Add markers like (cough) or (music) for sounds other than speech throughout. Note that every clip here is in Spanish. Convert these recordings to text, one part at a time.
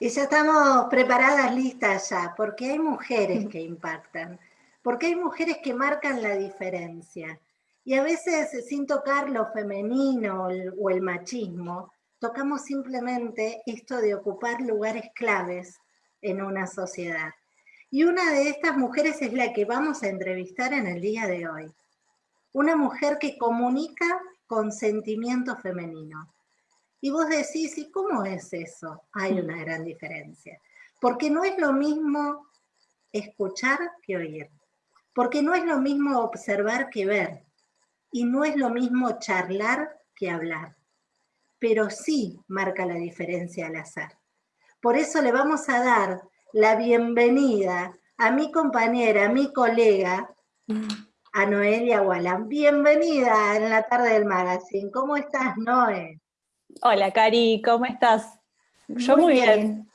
Y ya estamos preparadas, listas ya, porque hay mujeres que impactan, porque hay mujeres que marcan la diferencia. Y a veces, sin tocar lo femenino o el machismo, tocamos simplemente esto de ocupar lugares claves en una sociedad. Y una de estas mujeres es la que vamos a entrevistar en el día de hoy. Una mujer que comunica con sentimiento femenino. Y vos decís, ¿y cómo es eso? Hay una gran diferencia. Porque no es lo mismo escuchar que oír. Porque no es lo mismo observar que ver. Y no es lo mismo charlar que hablar. Pero sí marca la diferencia al azar. Por eso le vamos a dar la bienvenida a mi compañera, a mi colega, a Noelia Wallan. Bienvenida en la tarde del magazine. ¿Cómo estás, Noé? Hola, Cari, ¿cómo estás? Yo muy, bien.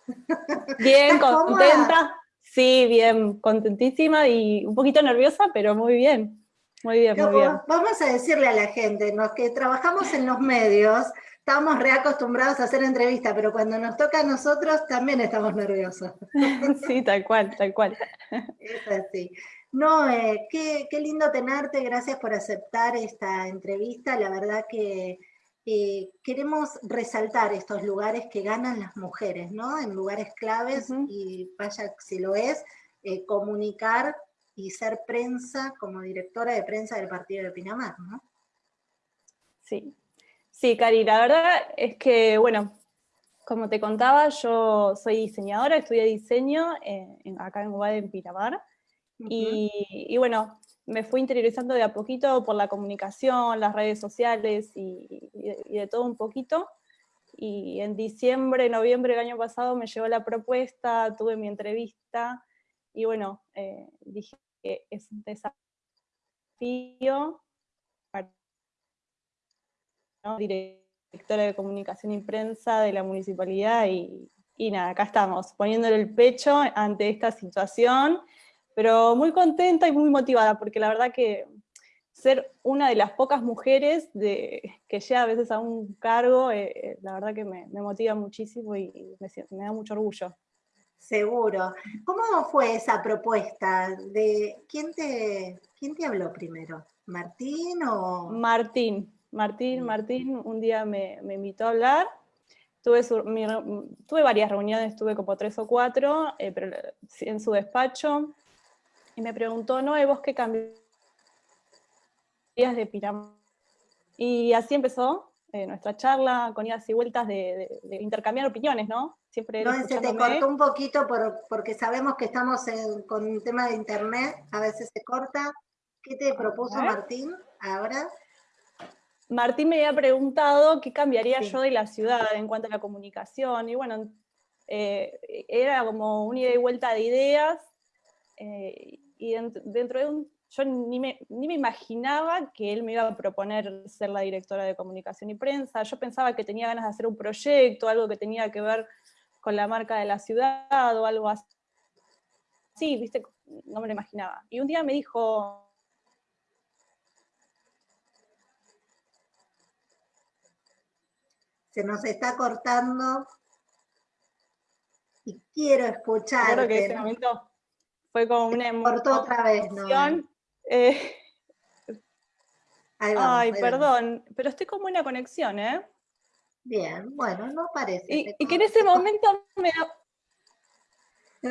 Bien, (laughs) contenta. Sí, bien, contentísima y un poquito nerviosa, pero muy bien. Muy bien, muy bien. Vamos a decirle a la gente, los que trabajamos en los medios, estamos reacostumbrados a hacer entrevistas, pero cuando nos toca a nosotros también estamos nerviosos. (laughs) Sí, tal cual, tal cual. Es así. No, eh, qué, qué, lindo tenerte, gracias por aceptar esta entrevista. La verdad que eh, queremos resaltar estos lugares que ganan las mujeres, ¿no? En lugares claves, y vaya si lo es, eh, comunicar y ser prensa como directora de prensa del partido de Pinamar, ¿no? Sí, sí, Cari, la verdad es que, bueno, como te contaba, yo soy diseñadora, estudié diseño acá en Guadalajara, en Pinamar, y, bueno, me fui interiorizando de a poquito por la comunicación, las redes sociales y, de, todo un poquito. Y en diciembre, noviembre del año pasado me llegó la propuesta, tuve mi entrevista y bueno, eh, dije que es un desafío para directora de comunicación y prensa de la municipalidad y, y nada, acá estamos, poniéndole el pecho ante esta situación pero muy contenta y muy motivada, porque la verdad que ser una de las pocas mujeres de, que llega a veces a un cargo, eh, eh, la verdad que me, motiva muchísimo y, me, da mucho orgullo. Seguro. ¿Cómo fue esa propuesta? De, ¿quién, te, ¿Quién te habló primero? ¿Martín o...? Martín, Martín, Martín un día me, invitó a hablar. Tuve, tuve varias reuniones, tuve como tres o cuatro, eh, pero en su despacho y me preguntó, no, ¿vos qué cambiarías de Pinamar? Y así empezó eh, nuestra charla con idas y vueltas de, intercambiar opiniones, ¿no? Siempre no, se te cortó un poquito porque sabemos que estamos con un tema de internet, a veces se corta. ¿Qué te propuso Martín ahora? Martín me había preguntado qué cambiaría yo de la ciudad en cuanto a la comunicación, y bueno, eh, era como una ida y vuelta de ideas, eh, y dentro de un... Yo ni me, ni me imaginaba que él me iba a proponer ser la directora de comunicación y prensa, yo pensaba que tenía ganas de hacer un proyecto, algo que tenía que ver con la marca de la ciudad o algo así. Sí, viste, no me lo imaginaba. Y un día me dijo, se nos está cortando y quiero escuchar. Creo que ese momento fue como una Cortó otra vez, ¿no? Eh, ay, perdón, pero estoy como una conexión, ¿eh? Bien, bueno, no parece. Y, que en ese momento me...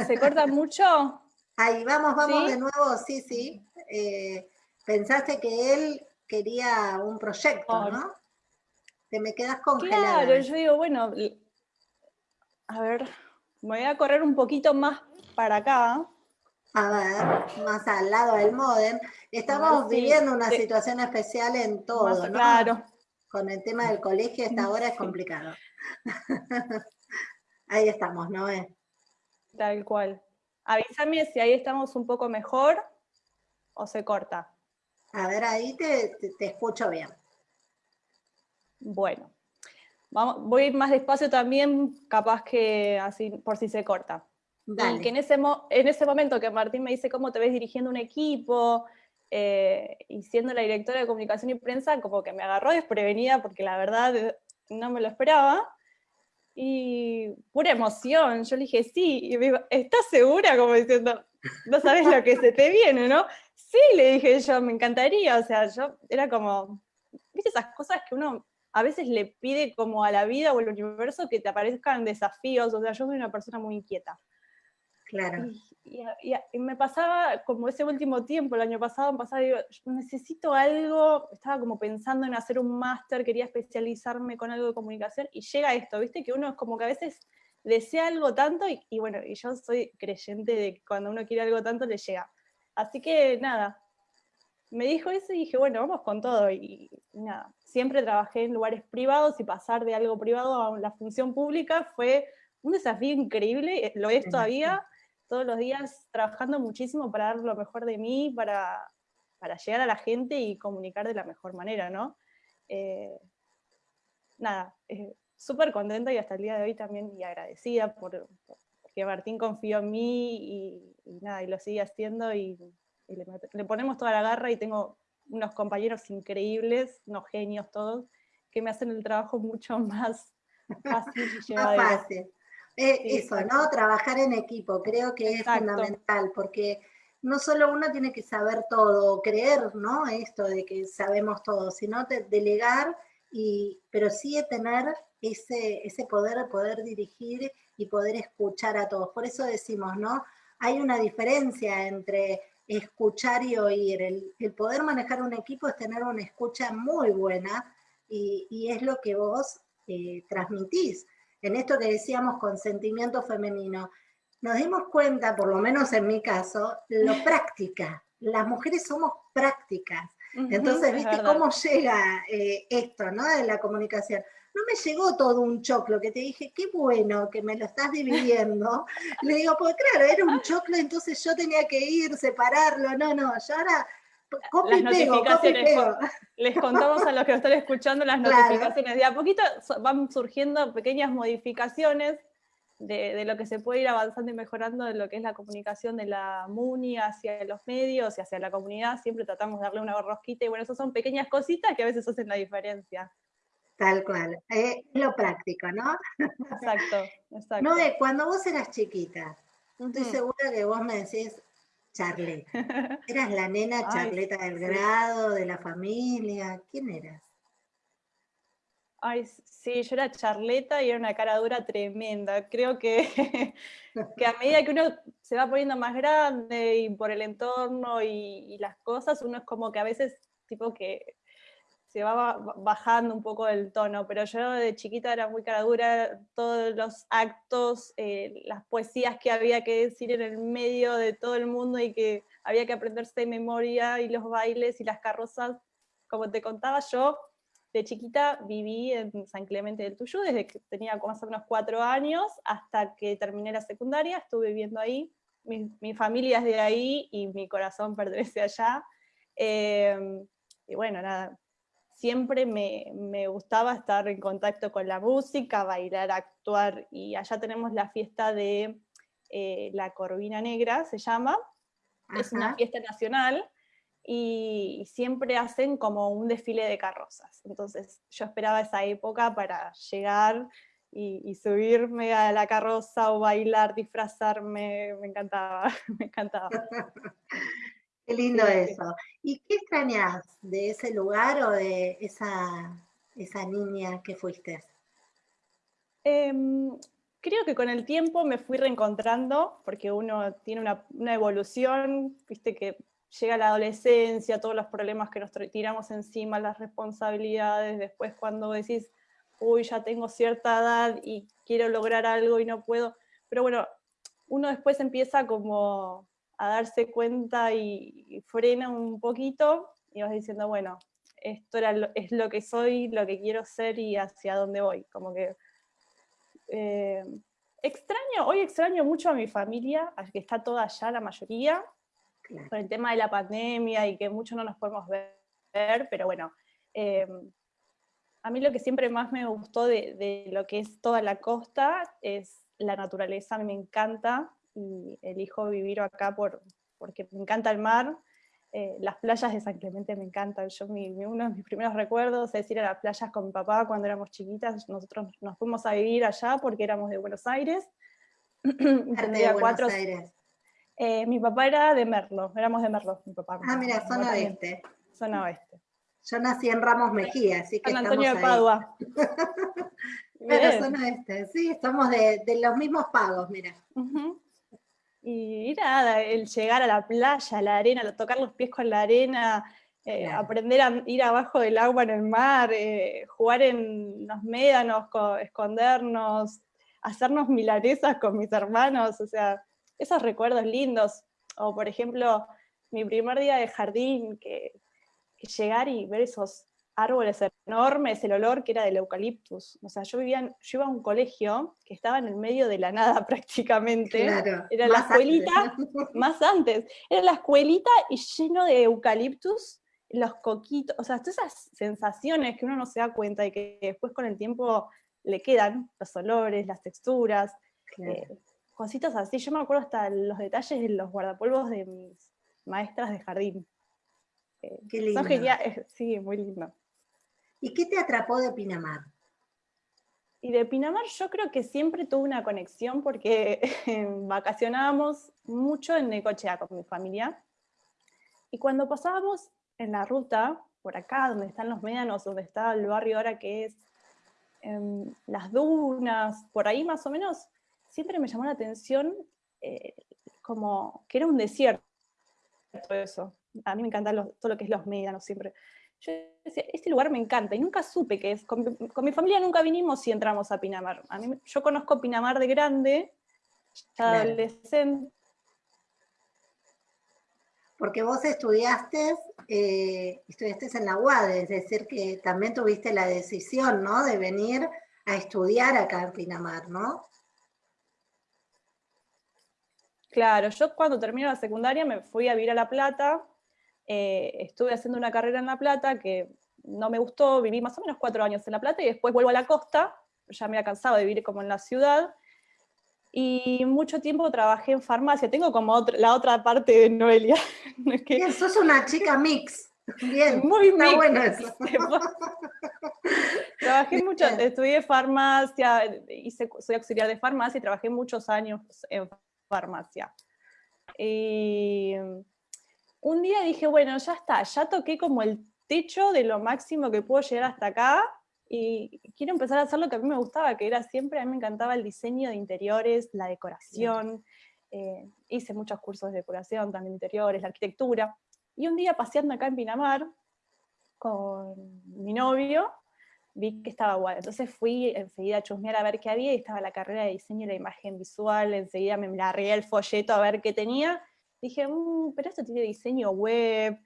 ¿Se corta (laughs) mucho? Ahí, vamos, vamos de nuevo, sí, sí. Eh, pensaste que él quería un proyecto, ¿no? Te me quedas congelada. Claro, yo digo, bueno, a ver, me voy a correr un poquito más para acá. A ver, más al lado del modem. Estamos viviendo una situación especial en todo, ¿no? Claro. Con el tema del colegio, esta hora es complicado. (laughs) ahí estamos, ¿no? Tal cual. Avísame si ahí estamos un poco mejor o se corta. A ver, ahí te, escucho bien. Bueno, Vamos, voy más despacio también, capaz que así, por si se corta. Y que en ese, en ese momento que Martín me dice cómo te ves dirigiendo un equipo eh, y siendo la directora de comunicación y prensa, como que me agarró desprevenida porque la verdad no me lo esperaba. Y pura emoción, yo le dije, sí, y me dijo, ¿estás segura? Como diciendo, no sabes lo que se te viene, ¿no? Sí, le dije yo, me encantaría, o sea, yo era como, viste esas cosas que uno a veces le pide como a la vida o al universo que te aparezcan desafíos, o sea, yo soy una persona muy inquieta. Claro. Y, me pasaba como ese último tiempo, el año pasado, me pasaba, digo, necesito algo, estaba como pensando en hacer un máster, quería especializarme con algo de comunicación, y llega esto, viste, que uno es como que a veces desea algo tanto, y, bueno, y yo soy creyente de que cuando uno quiere algo tanto le llega. Así que nada, me dijo eso y dije, bueno, vamos con todo, y, nada, siempre trabajé en lugares privados y pasar de algo privado a la función pública fue un desafío increíble, lo es todavía, todos los días trabajando muchísimo para dar lo mejor de mí, para, para llegar a la gente y comunicar de la mejor manera, ¿no? Eh, nada, eh, súper contenta y hasta el día de hoy también y agradecida por, que Martín confió en mí y, nada, y lo sigue haciendo y, le, le, ponemos toda la garra y tengo unos compañeros increíbles, unos genios todos, que me hacen el trabajo mucho (laughs) más fácil y llevadero. Más fácil. Eh, eso, ¿no? Trabajar en equipo, creo que es fundamental, porque no solo uno tiene que saber todo, creer, ¿no? Esto de que sabemos todo, sino delegar, y, pero sí tener ese, ese poder, poder dirigir y poder escuchar a todos. Por eso decimos, ¿no? Hay una diferencia entre escuchar y oír. El, poder manejar un equipo es tener una escucha muy buena y, es lo que vos eh, transmitís en esto que decíamos consentimiento femenino, nos dimos cuenta, por lo menos en mi caso, lo (laughs) práctica. Las mujeres somos prácticas. Entonces, ¿viste cómo llega eh, esto, ¿no? De la comunicación. No me llegó todo un choclo que te dije, qué bueno que me lo estás dividiendo. (laughs) Le digo, pues claro, era un choclo, entonces yo tenía que ir, separarlo. No, no, yo ahora las notificaciones. Les (laughs) contamos a los que están escuchando las notificaciones. De a poquito van surgiendo pequeñas modificaciones de, lo que se puede ir avanzando y mejorando de lo que es la comunicación de la MUNI hacia los medios y hacia la comunidad. Siempre tratamos de darle una rosquita y bueno, esas son pequeñas cositas que a veces hacen la diferencia. Tal cual, es lo práctico, ¿no? Exacto, (laughs) exacto. No, cuando vos eras chiquita, estoy segura que vos me decís, Charleta. (laughs) ¿Eras la nena charleta del grado, de la familia? ¿Quién eras? Ay, sí, yo era charleta y era una cara dura tremenda. Creo que, (laughs) que a medida que uno se va poniendo más grande y por el entorno y, y las cosas, uno es como que a veces, tipo que se va bajando un poco el tono, pero yo de chiquita era muy cara dura, todos los actos, eh, las poesías que había que decir en el medio de todo el mundo y que había que aprenderse de memoria, y los bailes y las carrozas, como te contaba yo, de chiquita viví en San Clemente del Tuyú, desde que tenía más o menos cuatro años hasta que terminé la secundaria, estuve viviendo ahí, mi, familia es de ahí y mi corazón pertenece allá. Eh, y bueno, nada, siempre me, gustaba estar en contacto con la música, bailar, actuar, y allá tenemos la fiesta de eh, la Corvina Negra, se llama, es una fiesta nacional, y siempre hacen como un desfile de carrozas. Entonces yo esperaba esa época para llegar y, subirme a la carroza o bailar, disfrazarme, me encantaba, (laughs) me encantaba. (laughs) Qué lindo eso. ¿Y qué extrañas de ese lugar o de esa, esa niña que fuiste? Em, creo que con el tiempo me fui reencontrando, porque uno tiene una, evolución, viste que llega la adolescencia, todos los problemas que nos tiramos encima, las responsabilidades, después cuando decís, uy, ya tengo cierta edad y quiero lograr algo y no puedo, pero bueno, uno después empieza como a darse cuenta y, frena un poquito y vas diciendo, bueno, esto era es lo que soy, lo que quiero ser y hacia dónde voy. Como que eh, extraño, hoy extraño mucho a mi familia, que está toda allá la mayoría, con el tema de la pandemia y que mucho no nos podemos ver, pero bueno, eh, a mí lo que siempre más me gustó de, de, lo que es toda la costa es la naturaleza, a mí me encanta, y elijo vivir acá por, porque me encanta el mar Eh, las playas de San Clemente me encantan. Yo, uno de mis primeros recuerdos es ir a las playas con mi papá cuando éramos chiquitas. Nosotros nos fuimos a vivir allá porque éramos de Buenos Aires. (clears throat) de Buenos Aires? Eh, mi papá era de Merlo, éramos de Merlo, mi papá. Ah, mira, zona oeste. Zona oeste. Yo nací en Ramos Mejía, así que San Antonio de Padua. (laughs) Pero zona oeste, sí, estamos de, los mismos pagos, mira. Y nada, el llegar a la playa, a la arena, tocar los pies con la arena, eh, aprender a ir abajo del agua en el mar, eh, jugar en los médanos, escondernos, hacernos milanesas con mis hermanos, o sea, esos recuerdos lindos. O por ejemplo, mi primer día de jardín, que llegar y ver esos árboles enormes, el olor que era del eucaliptus. O sea, yo vivía, yo iba a un colegio que estaba en el medio de la nada (laughs) prácticamente. era la escuelita, (laughs) más antes, era la escuelita y lleno de eucaliptus, los coquitos, o sea, todas esas sensaciones que uno no se da cuenta y que después con el tiempo le quedan, los olores, las texturas, eh, cositas así. Yo me acuerdo hasta los detalles de los guardapolvos de mis maestras de jardín. Eh, Qué lindo. (laughs) sí, muy lindo. ¿Y qué te atrapó de Pinamar? Y de Pinamar yo creo que siempre tuve una conexión porque (laughs) vacacionábamos mucho en Necochea con mi familia. Y cuando pasábamos en la ruta, por acá, donde están los médanos, donde está el barrio ahora que es em, las dunas, por ahí más o menos, siempre me llamó la atención eh, como que era un desierto eso. A mí me encanta todo lo que es los médanos siempre yo decía, este lugar me encanta, y nunca supe qué es. Con, mi familia nunca vinimos y entramos a Pinamar. A mí, yo conozco Pinamar de grande, adolescente. Porque vos estudiaste, eh, estudiaste en la UAD, es decir, que también tuviste la decisión, ¿no? De venir a estudiar acá en Pinamar, ¿no? Claro, yo cuando terminé la secundaria me fui a vivir a La Plata, eh, estuve haciendo una carrera en La Plata que no me gustó, viví más o menos cuatro años en La Plata y después vuelvo a la costa, ya me había cansado de vivir como en la ciudad, y mucho tiempo trabajé en farmacia, tengo como la otra parte de Noelia. (laughs) es que... sos una chica mix. Bien, muy está bueno eso. (laughs) trabajé mucho, estudié farmacia, hice, soy auxiliar de farmacia y trabajé muchos años en farmacia. Y un día dije, bueno, ya está, ya toqué como el techo de lo máximo que puedo llegar hasta acá, y quiero empezar a hacer lo que a mí me gustaba, que era siempre, a mí me encantaba el diseño de interiores, la decoración, eh, hice muchos cursos de decoración, también interiores, la arquitectura, y un día paseando acá en Pinamar, con mi novio, vi que estaba guay, entonces fui enseguida a chusmear a ver qué había, y estaba la carrera de diseño y la imagen visual, enseguida me largué el folleto a ver qué tenía, dije, mm, pero esto tiene diseño web,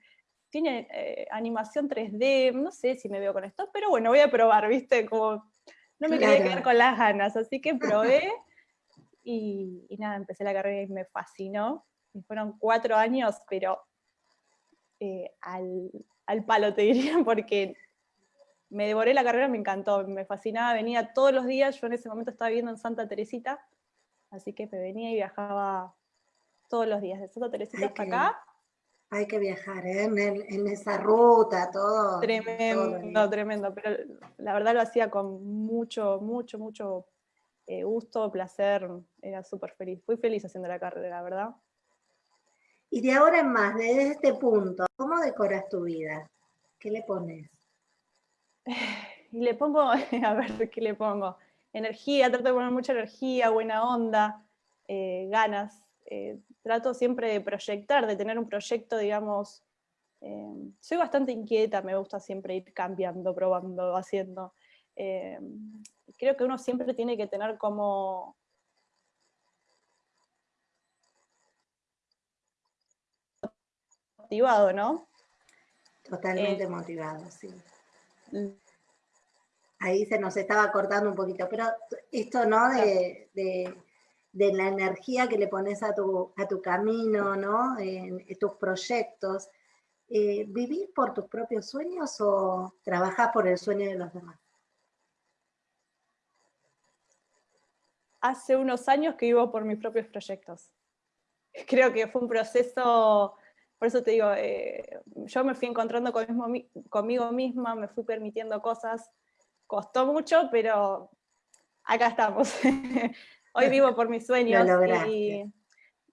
tiene eh, animación 3D, no sé si me veo con esto, pero bueno, voy a probar, ¿viste? Como no me quería quedar con las ganas, así que probé (laughs) y, nada, empecé la carrera y me fascinó. Y fueron cuatro años, pero eh, al, al palo te diría, (laughs) porque me devoré la carrera, me encantó, me fascinaba, venía todos los días, yo en ese momento estaba viviendo en Santa Teresita, así que me venía y viajaba todos los días, de Santa Teresita hasta acá. Hay que viajar, ¿eh? en, esa ruta, todo. Tremendo, tremendo, pero la verdad lo hacía con mucho, mucho, mucho eh, gusto, placer, era súper feliz. Fui feliz haciendo la carrera, la verdad. Y de ahora en más, desde este punto, ¿cómo decoras tu vida? ¿Qué le pones? (laughs) Y le pongo, (laughs) a ver, ¿qué le pongo? Energía, trato de poner mucha energía, buena onda, eh, ganas, eh, trato siempre de proyectar, de tener un proyecto, digamos, eh, soy bastante inquieta, me gusta siempre ir cambiando, probando, haciendo. Eh, creo que uno siempre tiene que tener como... motivado, ¿no? Totalmente motivado, sí. Ahí se nos estaba cortando un poquito, pero esto, ¿no? de de la energía que le pones a tu, a tu camino, ¿no? En, tus proyectos. Eh, ¿Vivís por tus propios sueños o trabajás por el sueño de los demás? Hace unos años que vivo por mis propios proyectos. Creo que fue un proceso por eso te digo, eh, yo me fui encontrando conmigo misma, me fui permitiendo cosas, costó mucho, pero acá estamos. (laughs) Hoy vivo por mis (laughs) sueños y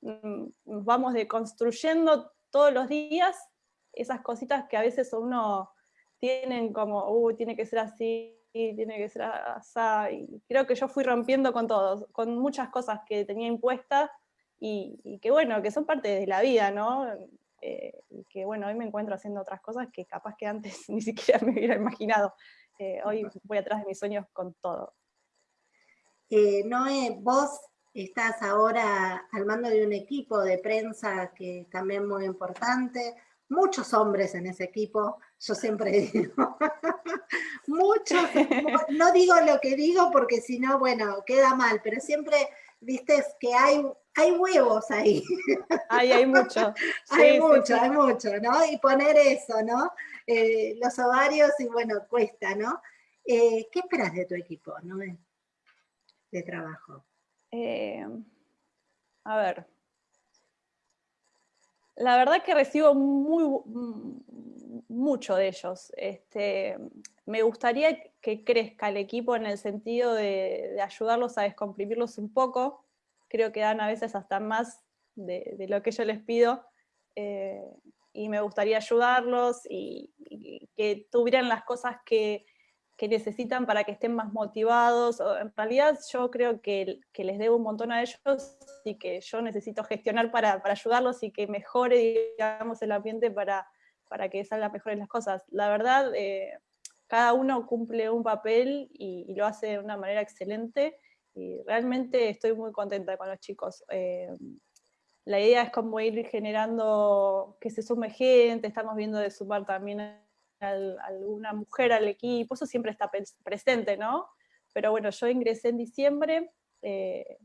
mm, vamos deconstruyendo todos los días esas cositas que a veces uno tienen como, uh, tiene que ser así, tiene que ser así. Y creo que yo fui rompiendo con todos, con muchas cosas que tenía impuestas y, y, que bueno, que son parte de la vida, ¿no? Eh, y que bueno, hoy me encuentro haciendo otras cosas que capaz que antes (laughs) ni siquiera me hubiera imaginado. Eh, hoy voy atrás de mis sueños con todo. Eh, Noé, vos estás ahora al mando de un equipo de prensa que también muy importante, muchos hombres en ese equipo, yo siempre (laughs) digo, (laughs) muchos, (laughs) no digo lo que digo porque si no, bueno, queda mal, pero siempre, viste, que hay, hay huevos ahí. Hay, hay mucho. hay mucho, hay mucho, ¿no? Y poner eso, ¿no? Eh, los ovarios y bueno, cuesta, ¿no? Eh, ¿Qué esperas de tu equipo, no? De trabajo. Eh, a ver, la verdad que recibo muy, mucho de ellos. Este, me gustaría que crezca el equipo en el sentido de, ayudarlos a descomprimirlos un poco. Creo que dan a veces hasta más de, lo que yo les pido. Eh, y me gustaría ayudarlos y, que tuvieran las cosas que, que necesitan para que estén más motivados. En realidad yo creo que, les debo un montón a ellos y que yo necesito gestionar para, para ayudarlos y que mejore, el ambiente para, para que salgan mejores las cosas. La verdad, eh, cada uno cumple un papel y, lo hace de una manera excelente y realmente estoy muy contenta con los chicos. Eh, la idea es como ir generando que se sume gente, estamos viendo de sumar también alguna mujer al equipo, eso siempre está presente, ¿no? Pero bueno, yo ingresé en diciembre, eh,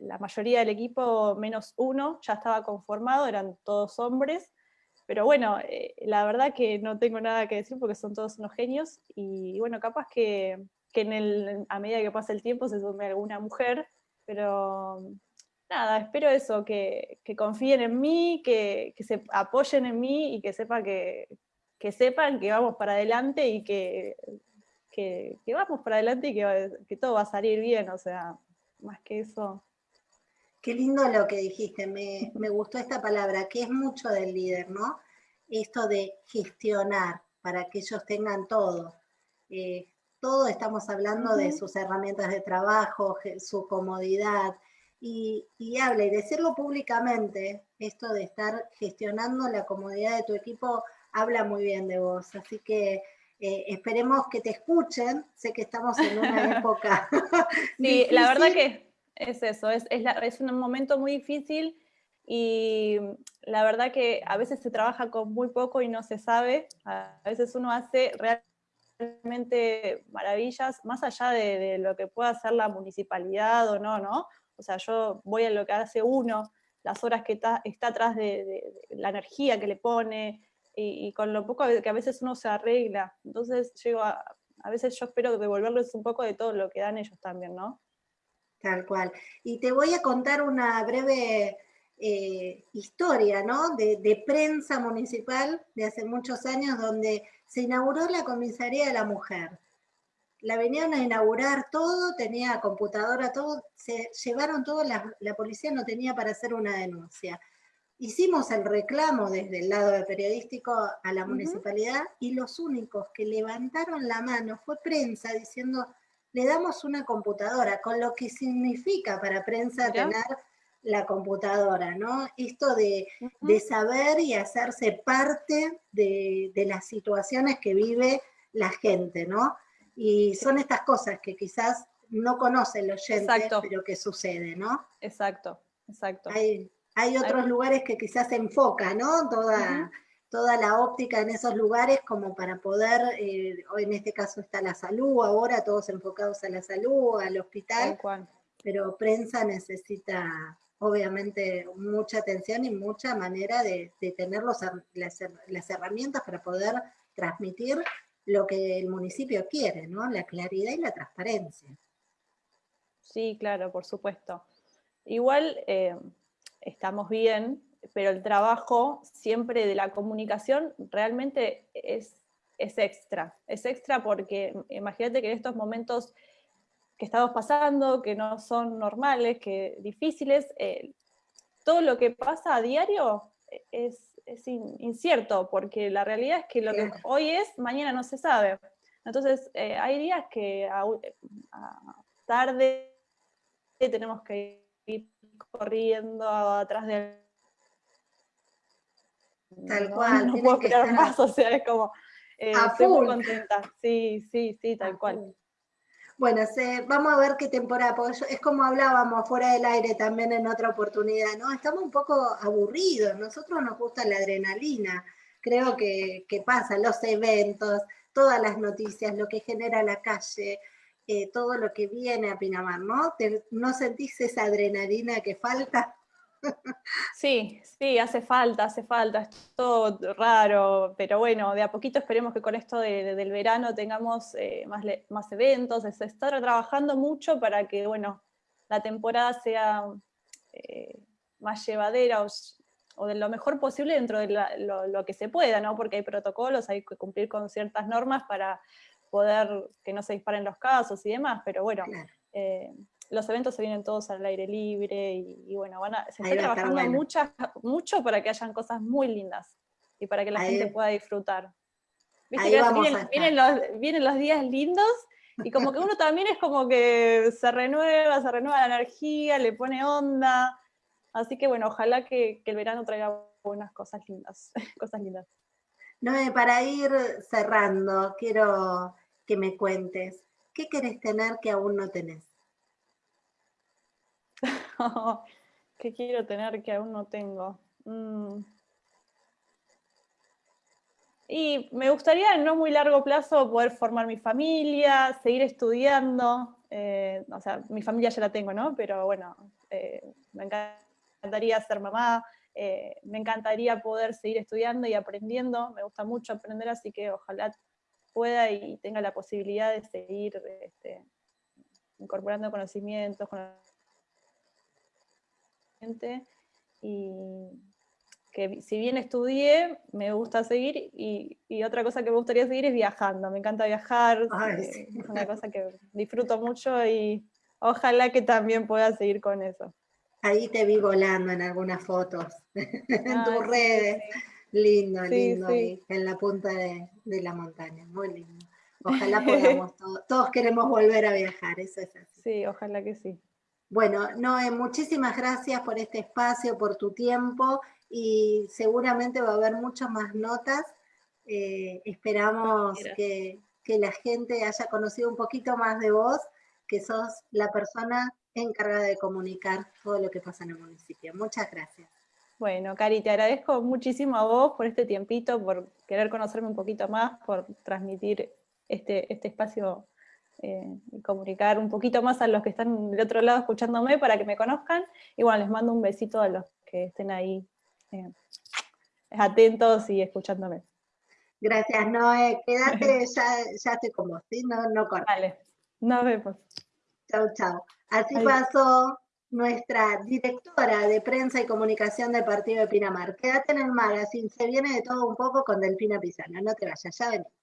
la mayoría del equipo, menos uno, ya estaba conformado, eran todos hombres, pero bueno, eh, la verdad que no tengo nada que decir porque son todos unos genios, y bueno, capaz que, que en el, a medida que pasa el tiempo se sume alguna mujer, pero nada, espero eso, que, que confíen en mí, que, que, se apoyen en mí y que sepa que, que sepan que vamos para adelante y que, que, vamos para adelante y que, que, todo va a salir bien, o sea, más que eso. Qué lindo lo que dijiste, me, me gustó esta palabra, que es mucho del líder, ¿no? Esto de gestionar para que ellos tengan todo. Eh, todo estamos hablando de sus herramientas de trabajo, su comodidad, y, y habla y decirlo públicamente, esto de estar gestionando la comodidad de tu equipo habla muy bien de vos. Así que eh, esperemos que te escuchen. Sé que estamos en una (laughs) época. (laughs) sí, la verdad que es eso, es, es, un momento muy difícil y la verdad que a veces se trabaja con muy poco y no se sabe. A veces uno hace realmente maravillas, más allá de, lo que pueda hacer la municipalidad o no, ¿no? O sea, yo voy a lo que hace uno, las horas que está, está atrás de la energía que le pone, y, con lo poco que a veces uno se arregla. Entonces llego a, a veces yo espero devolverles un poco de todo lo que dan ellos también, ¿no? Tal cual. Y te voy a contar una breve eh, historia, ¿no? De, prensa municipal de hace muchos años donde se inauguró la comisaría de la mujer. La venían a inaugurar todo, tenía computadora, todo, se llevaron todo, la policía no tenía para hacer una denuncia hicimos el reclamo desde el lado periodístico a la municipalidad y los únicos que levantaron la mano fue prensa diciendo, le damos una computadora, con lo que significa para prensa tener la computadora, ¿no? Esto de, saber y hacerse parte de, las situaciones que vive la gente, ¿no? Y son estas cosas que quizás no conoce el oyente, pero que sucede, ¿no? Exacto, exacto. Hay otros lugares que quizás se enfoca, ¿no? Toda, toda la óptica en esos lugares como para poder, eh, en este caso está la salud, ahora todos enfocados a la salud, al hospital, pero prensa necesita obviamente mucha atención y mucha manera de, tener las, las, herramientas para poder transmitir lo que el municipio quiere, ¿no? La claridad y la transparencia. Sí, claro, por supuesto. Igual, eh, estamos bien, pero el trabajo siempre de la comunicación realmente es, es extra, es extra porque imagínate que en estos momentos que estamos pasando, que no son normales, que difíciles, eh, todo lo que pasa a diario es, incierto, porque la realidad es que lo que hoy es, mañana no se sabe. Entonces, eh, hay días que a, tarde tenemos que ir corriendo atrás de... Tal cual. (laughs) No puedo esperar más, o sea, es como... Eh, estoy muy contenta, sí, sí, sí, tal cual. Bueno, vamos a ver qué temporada, porque es como hablábamos fuera del aire también en otra oportunidad, ¿no? Estamos un poco aburridos, nosotros nos gusta la adrenalina, creo que, pasa, los eventos, todas las noticias, lo que genera la calle, eh, todo lo que viene a Pinamar, ¿no? ¿No sentís esa adrenalina que falta? (laughs) Sí, sí, hace falta, hace falta, es todo raro, pero bueno, de a poquito esperemos que con esto del verano tengamos eh, más, más eventos, se está trabajando mucho para que, bueno, la temporada sea eh, más llevadera o, de lo mejor posible dentro de lo, que se pueda, ¿no? Porque hay protocolos, hay que cumplir con ciertas normas para poder que no se disparen los casos y demás, pero bueno, eh, los eventos se vienen todos al aire libre y, bueno, van a, se está trabajando mucho para que hayan cosas muy lindas y para que la gente pueda disfrutar. ¿Viste vienen, los, días lindos y como que uno también es como que se renueva, se renueva la energía, le pone onda. Así que bueno, ojalá que, el verano traiga buenas cosas lindas, (laughs) cosas lindas. No, para ir cerrando, quiero que me cuentes, ¿qué querés tener que aún no tenés? (laughs) ¿Qué quiero tener que aún no tengo? Mm. Y me gustaría en no muy largo plazo poder formar mi familia, seguir estudiando. Eh, o sea, mi familia ya la tengo, ¿no? Pero bueno, eh, me encantaría ser mamá, eh, me encantaría poder seguir estudiando y aprendiendo. Me gusta mucho aprender, así que ojalá pueda y tenga la posibilidad de seguir este, incorporando conocimientos, y que si bien estudié, me gusta seguir y, otra cosa que me gustaría seguir es viajando, me encanta viajar, eh, es una cosa que disfruto mucho y ojalá que también pueda seguir con eso. Ahí te vi volando en algunas fotos, (laughs) en tus redes, lindo, lindo, ahí, en la punta de, la montaña, muy lindo. Ojalá (laughs) podamos, todos, todos queremos volver a viajar, eso es así. Sí, ojalá que sí. Bueno, Noé, muchísimas gracias por este espacio, por tu tiempo y seguramente va a haber muchas más notas. Eh, esperamos que, la gente haya conocido un poquito más de vos, que sos la persona encargada de comunicar todo lo que pasa en el municipio. Muchas gracias. Bueno, Cari, te agradezco muchísimo a vos por este tiempito, por querer conocerme un poquito más, por transmitir este, este espacio eh, y comunicar un poquito más a los que están del otro lado escuchándome para que me conozcan. Y bueno, les mando un besito a los que estén ahí eh, atentos y escuchándome. Gracias, Noé. Quédate, (laughs) ya, ya estoy como, ¿sí? No, no cortes. Vale, nos vemos. Chau, chau. Así pasó nuestra directora de prensa y comunicación del partido de Pinamar. Quédate en el magazine, se viene de todo un poco con Delfina Pizana, no te vayas, ya venimos.